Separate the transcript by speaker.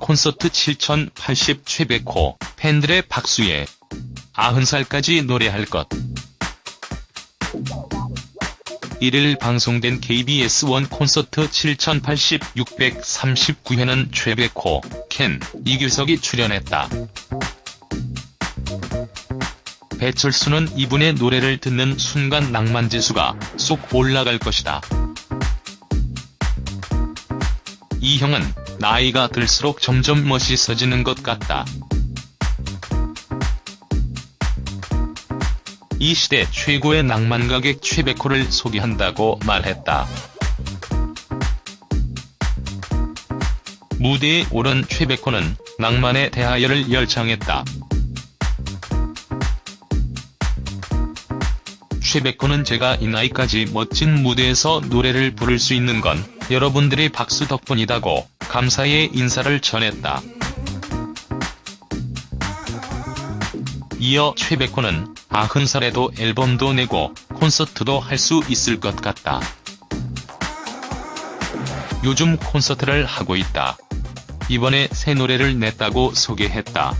Speaker 1: 콘서트 7080 최백호 팬들의 박수에 90살까지 노래할 것. 1일 방송된 KBS1 콘서트 7080 639회는 최백호, 켄, 이규석이 출연했다. 배철수는 이분의 노래를 듣는 순간 낭만지수가 쏙 올라갈 것이다. 이 형은 나이가 들수록 점점 멋있어지는 것 같다. 이 시대 최고의 낭만 가객 최백호를 소개한다고 말했다. 무대에 오른 최백호는 낭만에 대하여를 열창했다. 최백호는 제가 이 나이까지 멋진 무대에서 노래를 부를 수 있는 건 여러분들의 박수 덕분이다고 감사의 인사를 전했다. 이어 최백호는 90살에도 앨범도 내고 콘서트도 할 수 있을 것 같다. 요즘 콘서트를 하고 있다. 이번에 새 노래를 냈다고 소개했다.